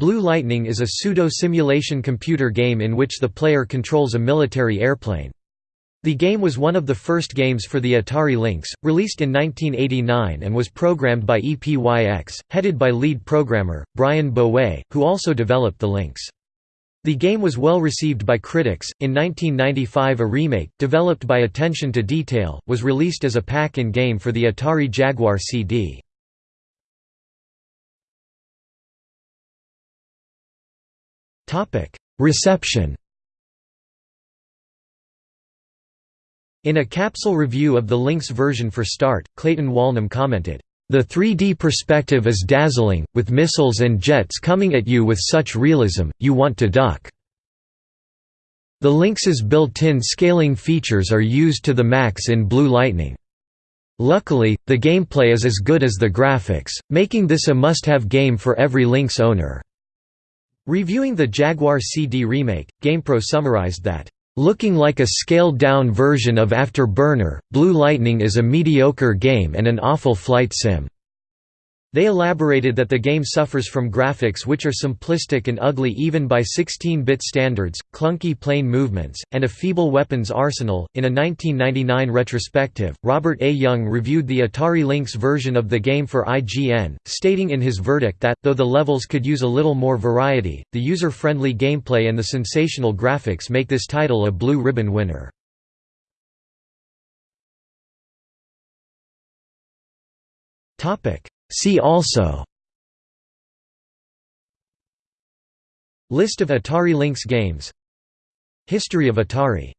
Blue Lightning is a pseudo-simulation computer game in which the player controls a military airplane. The game was one of the first games for the Atari Lynx, released in 1989 and was programmed by EPYX, headed by lead programmer, Brian Bowe, who also developed the Lynx. The game was well received by critics. In 1995, a remake, developed by Attention to Detail, was released as a pack in game for the Atari Jaguar CD. Reception In a capsule review of the Lynx version for Start, Clayton Walnum commented, the 3D perspective is dazzling, with missiles and jets coming at you with such realism, you want to duck. The Lynx's built-in scaling features are used to the max in Blue Lightning. Luckily, the gameplay is as good as the graphics, making this a must-have game for every Lynx owner. Reviewing the Jaguar CD remake, GamePro summarized that, Looking like a scaled-down version of Afterburner, Blue Lightning is a mediocre game and an awful flight sim. They elaborated that the game suffers from graphics which are simplistic and ugly even by 16-bit standards, clunky plane movements, and a feeble weapons arsenal. In a 1999 retrospective, Robert A. Young reviewed the Atari Lynx version of the game for IGN, stating in his verdict that, though the levels could use a little more variety, the user-friendly gameplay and the sensational graphics make this title a Blue Ribbon winner. Topic See also List of Atari Lynx games History of Atari